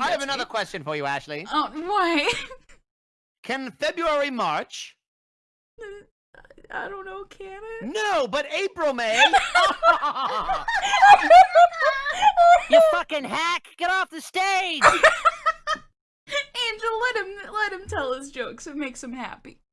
I have another question for you, Ashley. Oh, why? Can February March? I don't know, can it? No, but April May. you fucking hack! Get off the stage! Angel, let him let him tell his jokes. It makes him happy.